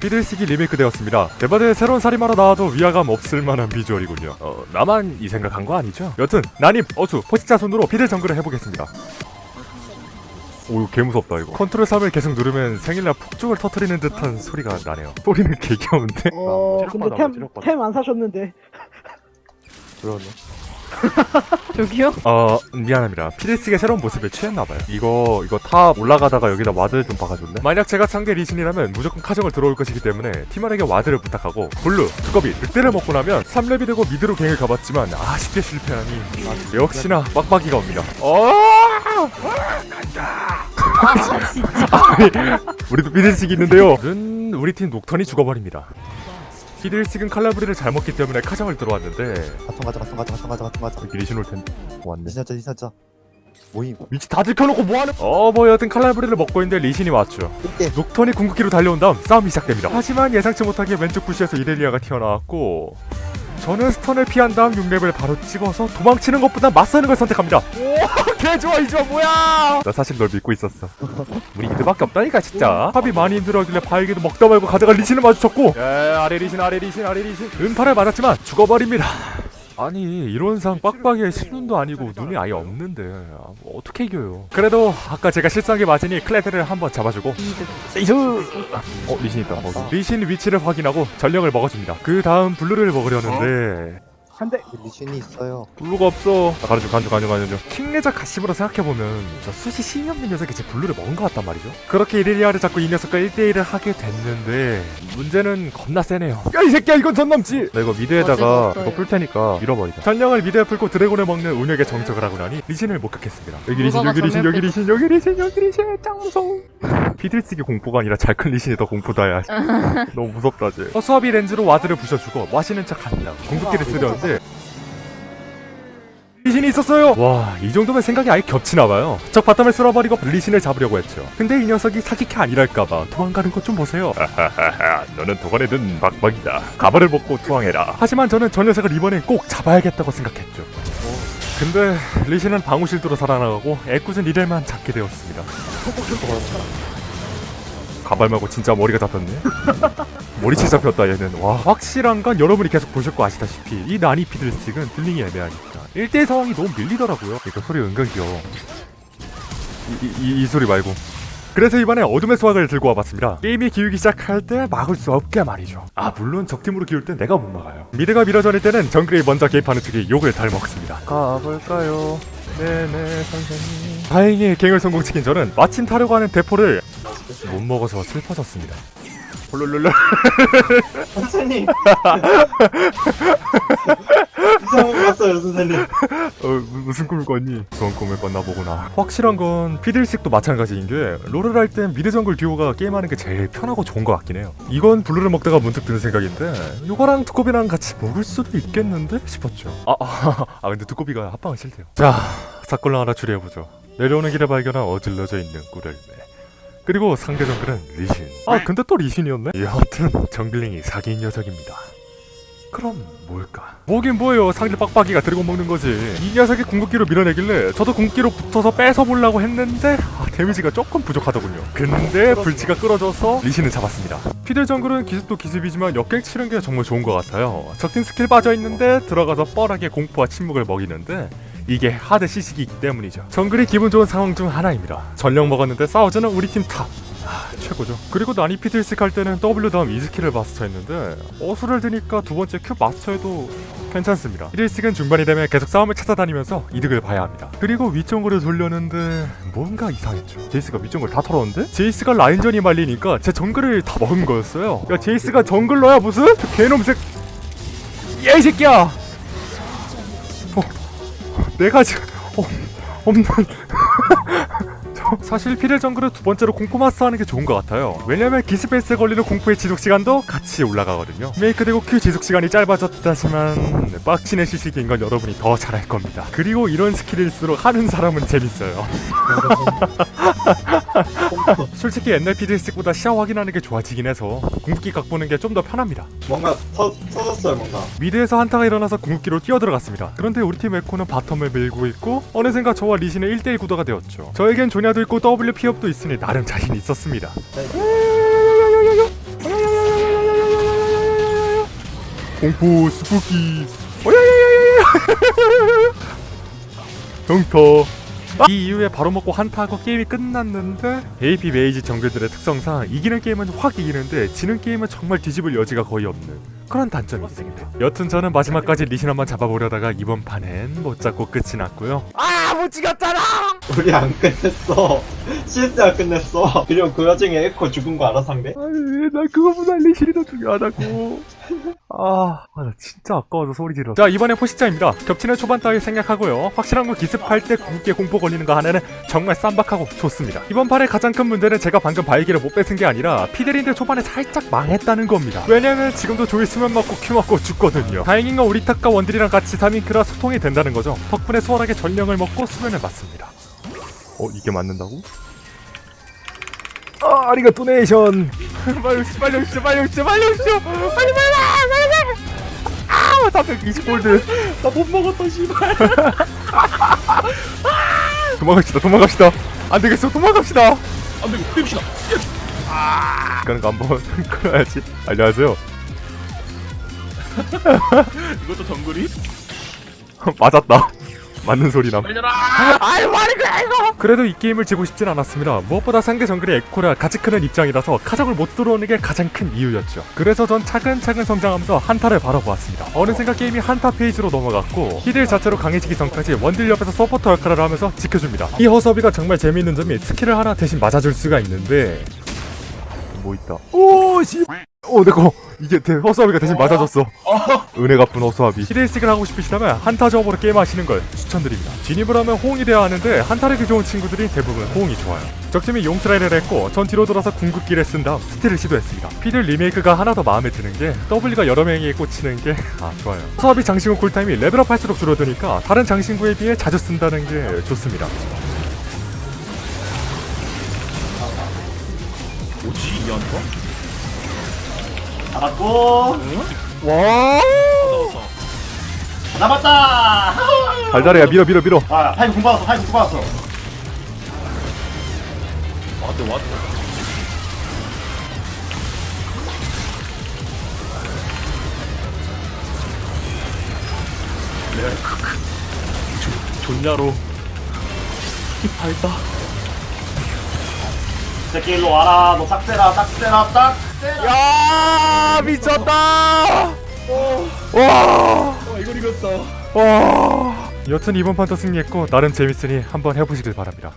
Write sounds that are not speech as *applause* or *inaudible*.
피들식이 리메이크 되었습니다. 대바대 새로운 살인마로 나와도 위화감 없을 만한 비주얼이군요. 어, 나만 이 생각한 거 아니죠? 여튼 난입, 어수, 포식자 손으로 피들 정글을 해보겠습니다. 오 이거 개 무섭다 이거 컨트롤 3을 계속 누르면 생일날 폭죽을 터트리는 듯한 소리가 나네요 소리는 *laughs* 개 귀여운데? 어 근데 템 체력 받아. 템 안 사셨는데 그러네 *laughs* 저기요? 어 미안합니다. 피들식의 새로운 모습에 취했나봐요. 이거 이거 top 올라가다가 여기다 ward 좀 박아줄래? 만약 제가 상대 리신이라면 무조건 카정을 들어올 것이기 때문에 팀원에게 ward를 부탁하고 블루, 두꺼비, 늑대를 먹고 나면 3렙이 되고 mid로 갱을 가봤지만 아쉽게 실패하니 역시나 빡빡이가 옵니다. 어! 아 진짜. *laughs* 아니, 우리도 피들식이 있는데요. 는 우리 팀 녹턴이 죽어버립니다 피들식은 칼날부리를 잘 먹기 때문에 카정을 들어왔는데. 바통 가자 바통 가자 바통 가자 바통 가자. 여기 리신 올 텐데 왔네. 리신하자 리신하자 모임. 위치 다 들켜놓고 뭐하는 어뭐 여튼 칼날부리를 먹고 있는데 리신이 왔죠. 꿀게 녹턴이 궁극기로 달려온 다음 싸움이 시작됩니다. 하지만 예상치 못하게 왼쪽 bush에서 이렐리아가 튀어나왔고 저는 stun을 피한 다음 6렙을 바로 찍어서 도망치는 것보다 맞서는 걸 선택합니다. 오 개 좋아 이 좋아 뭐야! 나 사실 널 믿고 있었어. 우리 이들밖에 없다니까 진짜. 팝이 많이 힘들어하길래 바위게도 먹다 말고 가다가 리신을 마주쳤고 에 아래 리신 아래 리신 아래 리신. 음파를 맞았지만 죽어버립니다 아니 이론상 빡빡이에 실눈도 아니고 눈이 아예 없는데 아, 뭐 어떻게 이겨요? 그래도 아까 제가 실수한 게 맞으니 클레드를 한번 잡아주고. 세이스 어 리신 있다. 거기 리신 위치를 확인하고 전령을 먹어줍니다. 그 다음 블루를 먹으려는데 한대. 리신이 있어요. 블루가 없어. 아, 가려줘 가려줘 가려줘 가려줘 킹리적 갓심으로 생각해보면 저 수시 신이 없는 녀석이 제 블루를 먹은 것 같단 말이죠. 그렇게 이렐리아를 잡고 이 녀석과 1대1을 하게 됐는데 문제는 겁나 세네요. 야 이 새끼야 이건 선 넘지! 나 이거 mid에다가 이거 풀 테니까 밀어버리자. 전령을 mid에 풀고 드래곤을 먹는 운영의 정석을 하고 나니 리신을 목격했습니다. 여기 리신 여기 리신 여기 리신 여기 리신 여기 리신! 짱 무서워 피들스틱이 공포가 아니라 잘 큰 리신이 더 공포다 야. *laughs* 너무 무섭다 쟤. 어, 수압이 렌즈로 ward를 부셔주고 마시는 척 한다. 궁극기를 쓰려는데 리신이 있었어요. 와 이 정도면 생각이 아예 겹치나봐요. 적 bottom을 쓸어버리고 리신을 잡으려고 했죠. 근데 이 녀석이 사기캐 아니랄까봐 도망가는 것 좀 보세요. 하하하하 너는 독 안에 든 빡빡이다. 가발을 벗고 투항해라. 하지만 저는 저 녀석을 이번엔 꼭 잡아야겠다고 생각했죠. 근데 리신은 방우실도로 살아나가고 애꿎은 이렐만 잡게 되었습니다 가발 말고 진짜 머리가 잡혔네? *laughs* 머리채 잡혔다 얘는. 와 확실한 건 여러분이 계속 보실 거 아시다시피 이 나니 피들스틱은 dealing이 애매하니까. 1대1 상황이 너무 밀리더라고요. 이거 소리 은근 귀여워. 이, 이, 이 소리 말고. 그래서 이번에 어둠의 수확을 들고 와봤습니다. 게임이 기우기 시작할 때 막을 수 없게 말이죠. 아 물론 적팀으로 기울 땐 내가 못 막아요. 미드가 미러전일 때는 정글이 먼저 개입하는 쪽이 욕을 덜 먹습니다. 가볼까요? 네네 선생님. 다행히 갱을 성공시킨 저는 마침 타려고 하는 대포를 못 먹어서 슬퍼졌습니다 홀룰룰룰 *laughs* 선생님 이상한 거 봤어요 선생님 어, 무- 무슨 꿈을 꿨니? 그런 꿈을 꿨나 보구나. 확실한 건 피들스틱도 마찬가지인 게 롤을 할 땐 미드 정글 듀오가 게임하는 게 제일 편하고 좋은 것 같긴 해요. 이건 블루를 먹다가 문득 드는 생각인데 이거랑 두꺼비랑 같이 먹을 수도 있겠는데 싶었죠. 아, 아, *laughs* 아 근데 두꺼비가 합방은 싫대요. 자, 사건을 하나 추리해보죠. 내려오는 길에 발견한 어질러져 있는 꿀el매. 그리고 상대 정글은 리신. 아 근데 또 리신이었네? 여하튼 정글링이 사기인 녀석입니다. 그럼 뭘까? 뭐긴 뭐예요 상대 빡빡이가 드래곤 먹는 거지 이 녀석이 궁극기로 밀어내길래 저도 궁극기로 붙어서 뺏어보려고 했는데 아, 데미지가 조금 부족하더군요 근데 불치가 끌어져서 리신을 잡았습니다 피들 정글은 기습도 기습이지만 역갱 치는 게 정말 좋은 것 같아요 적팀 스킬 빠져있는데 들어가서 뻔하게 공포와 침묵을 먹이는데 이게 하드 시식이기 때문이죠 정글이 기분 좋은 상황 중 하나입니다 전령 먹었는데 싸우자는 우리 팀 탑 아, 최고죠. 그리고 나는 피들스틱 할 때는 W 다음 E 스킬을 마스터했는데 어수를 드니까 두 번째 Q 마스터해도 괜찮습니다. 1일씩은 중반이 되면 계속 싸움을 찾아다니면서 이득을 봐야 합니다. 그리고 위쪽으로 돌렸는데 뭔가 이상했죠. 제이스가 위쪽을 다 털었는데? 제이스가 라인전이 말리니까 제 정글을 다 먹은 거였어요. 야 제이스가 정글러야 무슨? 저 개놈 새... 야이 새끼야! 어, 내가 지금... 어, 없는... *laughs* 사실 피들 정글은 두 번째로 공포 마스터하는 게 좋은 것 같아요. 왜냐면 기습 패시브에 걸리는 공포의 지속 시간도 같이 올라가거든요. 리메이크되고 Q 지속 시간이 짧아졌다지만 빡치는 CC기인 건 여러분이 더 잘할 겁니다. 그리고 이런 스킬일수록 하는 사람은 재밌어요. *laughs* 솔직히 옛날 피들스틱보다 시야 확인하는 게 좋아지긴 해서 궁극기 각 보는 게 좀 더 편합니다. 뭔가 터, 터졌어요 뭔가 미드에서 한타가 일어나서 궁극기로 뛰어들어갔습니다. 그런데 우리 팀 에코는 바텀을 밀고 있고 어느샌가 저와 리신의 1대1 구도가 되었죠. 저에겐 조냐도 있고 W 피흡도 있으니 나름 자신이 있었습니다. 공포 spooky *laughs* 형터 이 이후에 바로 먹고 한타하고 게임이 끝났는데 AP mage 정글들의 특성상 이기는 게임은 확 이기는데 지는 게임은 정말 뒤집을 여지가 거의 없는 그런 단점이 있습니다 여튼 저는 마지막까지 리신 한번 잡아보려다가 이번 판엔 못 잡고 끝이 났고요 아못 찍었잖아 우리 안 끝냈어. 실제 안 끝냈어. 그리고 그 와중에 에코 죽은 거 알아 상대? 아니 나 그거보다 리신이 더 중요하다고 아, 아, 나 진짜 아까워서 소리 질러. 자, 이번에 포식자입니다. 겹치는 초반 따위 생략하고요. 확실한 거 기습할 때 굵게 공포 걸리는 거 하나는 정말 쌈박하고 좋습니다. 이번 판의 가장 큰 문제는 제가 방금 바이기를 못 뺏은 게 아니라 피델인데 초반에 살짝 망했다는 겁니다. 왜냐면 지금도 조이 수면 맞고 큐 맞고 죽거든요. 다행인 건 우리 탁과 원딜이랑 같이 3인크라 소통이 된다는 거죠. 덕분에 수월하게 전령을 먹고 수면을 맞습니다. 어, 이게 맞는다고? 아, 아리가 도네이션. *laughs* 빨리 오시죠, 빨리 오시죠, 빨리. 빨리, 빨리, 빨리, 420골드 나 못 먹었다 씨발. *laughs* 도망갑시다 도망갑시다. 안되겠어 도망갑시다. 안되고 뺍시다. 예. 아 그런 거 한번 *laughs* 끊어야지. 안녕하세요. *laughs* 이것도 정글이? 맞았다. 맞는 소리 남. 빨려라. 그래도 이 게임을 지고 싶진 않았습니다. 무엇보다 상대 정글이 에코라 같이 크는 입장이라서 카정을 못 들어오는 게 가장 큰 이유였죠. 그래서 전 차근차근 성장하면서 한타를 바라보았습니다. 어느샌가 게임이 한타 phase로 넘어갔고 피들 자체로 강해지기 전까지 원딜 옆에서 서포터 역할을 하면서 지켜줍니다. 이 허수아비가 정말 재미있는 점이 스킬을 하나 대신 맞아줄 수가 있는데 뭐 있다. 오 씨. 오 내거 이게 대, 허수아비가 대신 맞아줬어. 은혜 갚은 허수아비. 피들스틱을 하고 싶으시다면 한타 조합으로 게임하시는 걸 추천드립니다. 진입을 하면 호응이 돼야 하는데 한타력이 좋은 친구들이 대부분 호응이 좋아요. 적팀이 용 try를 했고 전 뒤로 돌아서 궁극기를 쓴 다음 스틸을 시도했습니다. 피들 리메이크가 하나 더 마음에 드는 게 W가 여러 명에게 꽂히는 게 *laughs* 아 좋아요. 허수아비 장신구 쿨타임이 레벨업 할수록 줄어드니까 다른 장신구에 비해 자주 쓴다는 게 좋습니다. 뭐지 이 한타? 잡았고. 와. 잡았다! 달달해야 밀어 밀어 밀어. 아, 파이브 공 받았어, 파이브 공 받았어. 왔대 왔대. 밝다. 이 새끼 일로 와라. 너 짝대라, 짝대라, 짝대라. 야 미쳤다. 와. 아 이걸 이겼다. 와. 여튼 이번 판도 승리했고 나름 재밌으니 한번 해보시길 바랍니다.